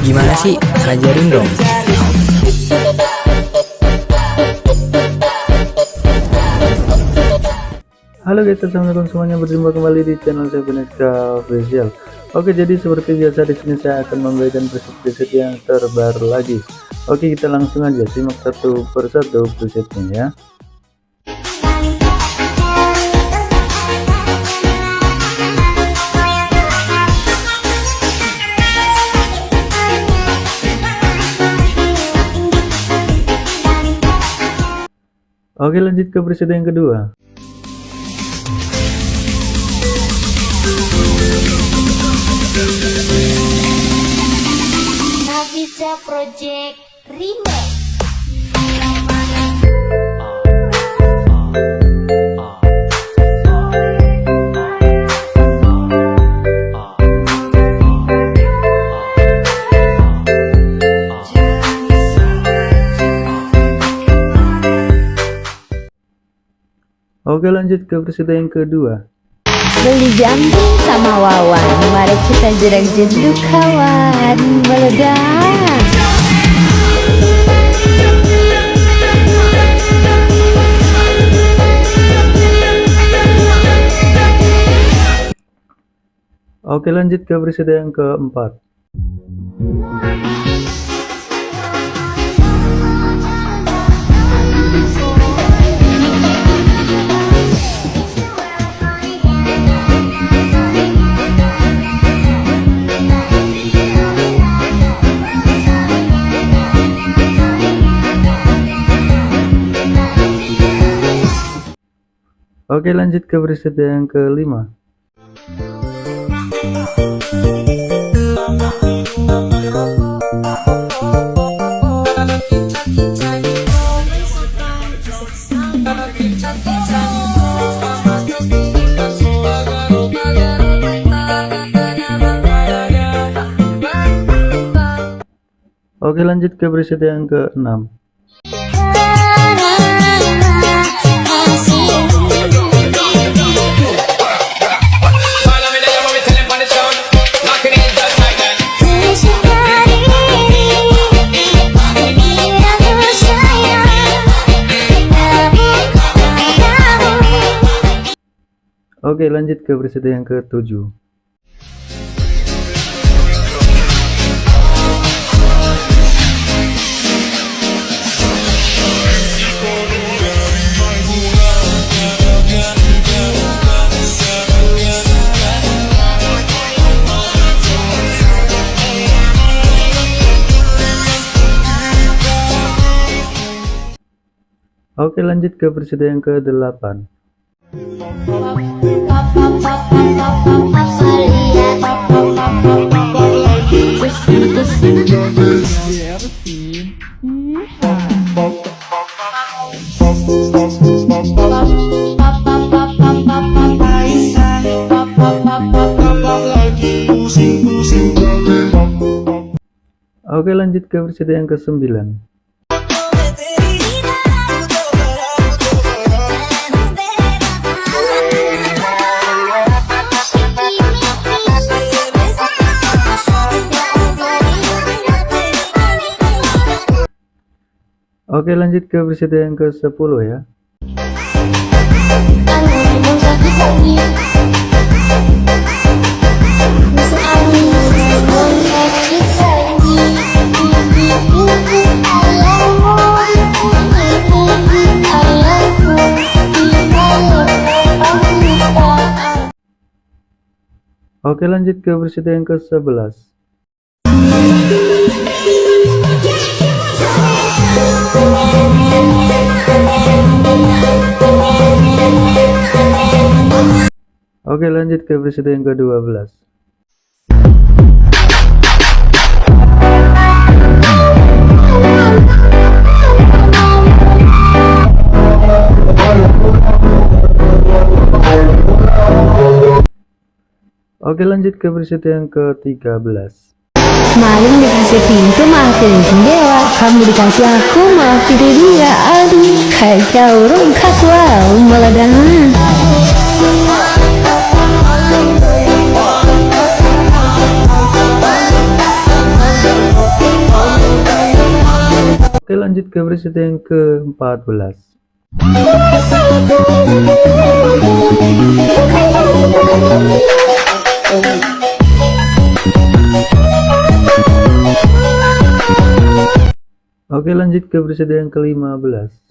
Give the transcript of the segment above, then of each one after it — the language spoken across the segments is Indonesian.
Gimana sih? Ajarin dong. Halo guys, assalamualaikum semuanya berjumpa kembali di channel saya Veneska Official. Oke, jadi seperti biasa di sini saya akan memberikan preset-preset yang terbaru lagi. Oke, kita langsung aja simak satu persatu presetnya ya. Oke, lanjut ke preset yang kedua. Navisa Project Remake Oke lanjut ke presiden yang kedua. Beli jambing sama Wawan. Mari kita jerak jeduk kawan. Meledak. Oke lanjut ke presiden yang keempat Oke lanjut ke presiden yang kelima. Oke lanjut ke presiden yang keenam Oke lanjut ke presiden yang ketujuh. Oke lanjut ke presiden yang ke-8 Oke lanjut ke presiden yang ke-9 Oke lanjut ke presiden yang ke-10 ya. Oke lanjut ke presiden yang ke-11 Oke lanjut ke presiden yang ke-12 Oke lanjut ke presiden yang ke-13 Maling dikasih pintu pilih jendela. Kamu dikasih aku pilih dia. Aduh kacau rungkak wow meledak lanjut ke preset yang ke-14 Oke lanjut ke preset yang ke-15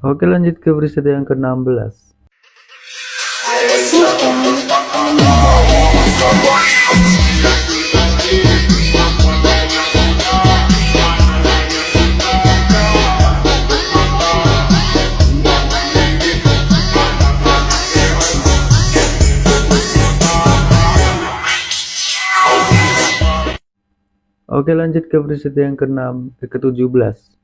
Oke lanjut ke preset yang ke-16 Oke lanjut ke preset yang ke-6 eh, ke-17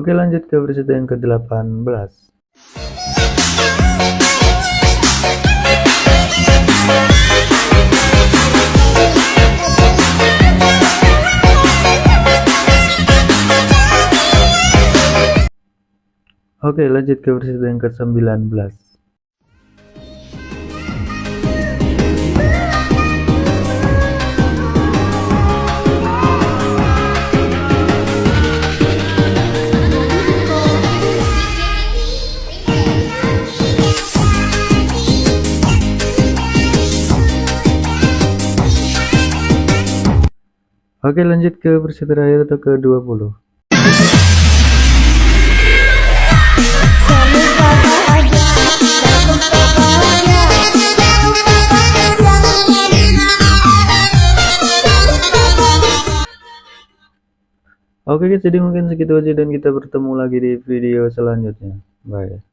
Oke lanjut ke preset yang ke-18 Oke lanjut ke versi yang ke-19 Oke lanjut ke versi terakhir atau ke 20 Oke guys jadi mungkin segitu aja dan kita bertemu lagi di video selanjutnya. Bye